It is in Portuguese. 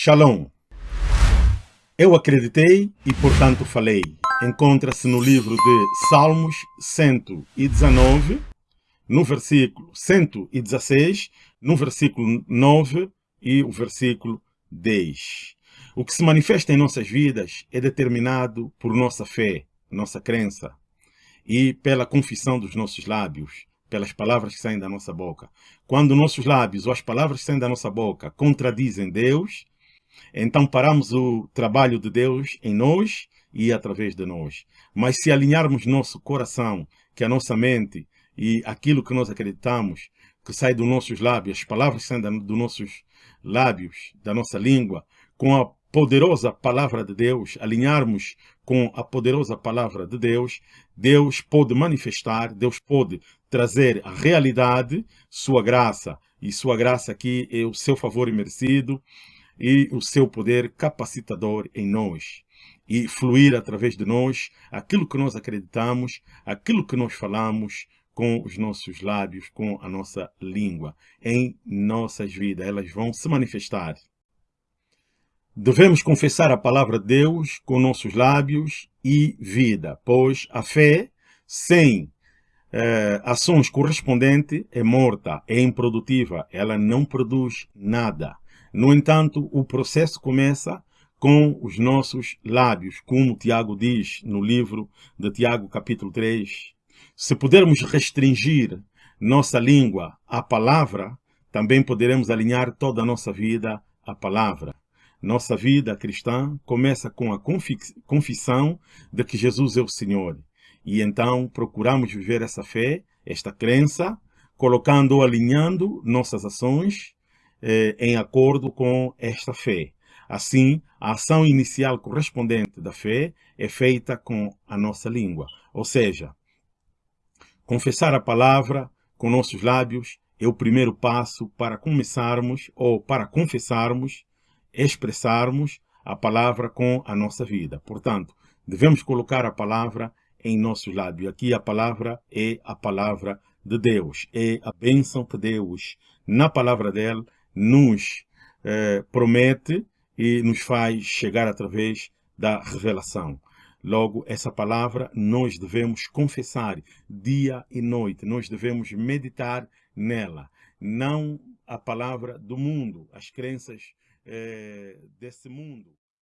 Shalom. Eu acreditei e, portanto, falei. Encontra-se no livro de Salmos 119, no versículo 116, no versículo 9 e o versículo 10. O que se manifesta em nossas vidas é determinado por nossa fé, nossa crença e pela confissão dos nossos lábios, pelas palavras que saem da nossa boca. Quando nossos lábios ou as palavras que saem da nossa boca contradizem Deus, então paramos o trabalho de Deus em nós e através de nós. Mas se alinharmos nosso coração, que a nossa mente e aquilo que nós acreditamos, que sai dos nossos lábios, as palavras saem dos nossos lábios, da nossa língua, com a poderosa palavra de Deus, alinharmos com a poderosa palavra de Deus, Deus pode manifestar, Deus pode trazer a realidade, sua graça, e sua graça aqui é o seu favor imerecido, e o seu poder capacitador em nós e fluir através de nós aquilo que nós acreditamos, aquilo que nós falamos com os nossos lábios, com a nossa língua, em nossas vidas. Elas vão se manifestar. Devemos confessar a palavra de Deus com nossos lábios e vida, pois a fé sem eh, ações correspondentes é morta, é improdutiva, ela não produz nada. No entanto, o processo começa com os nossos lábios, como Tiago diz no livro de Tiago, capítulo 3. Se pudermos restringir nossa língua à palavra, também poderemos alinhar toda a nossa vida à palavra. Nossa vida cristã começa com a confissão de que Jesus é o Senhor. E então procuramos viver essa fé, esta crença, colocando ou alinhando nossas ações eh, em acordo com esta fé. Assim, a ação inicial correspondente da fé é feita com a nossa língua. Ou seja, confessar a palavra com nossos lábios é o primeiro passo para começarmos ou para confessarmos, expressarmos a palavra com a nossa vida. Portanto, devemos colocar a palavra em nossos lábios. Aqui a palavra é a palavra de Deus, é a bênção de Deus. Na palavra dele nos eh, promete e nos faz chegar através da revelação. Logo, essa palavra nós devemos confessar dia e noite, nós devemos meditar nela, não a palavra do mundo, as crenças eh, desse mundo.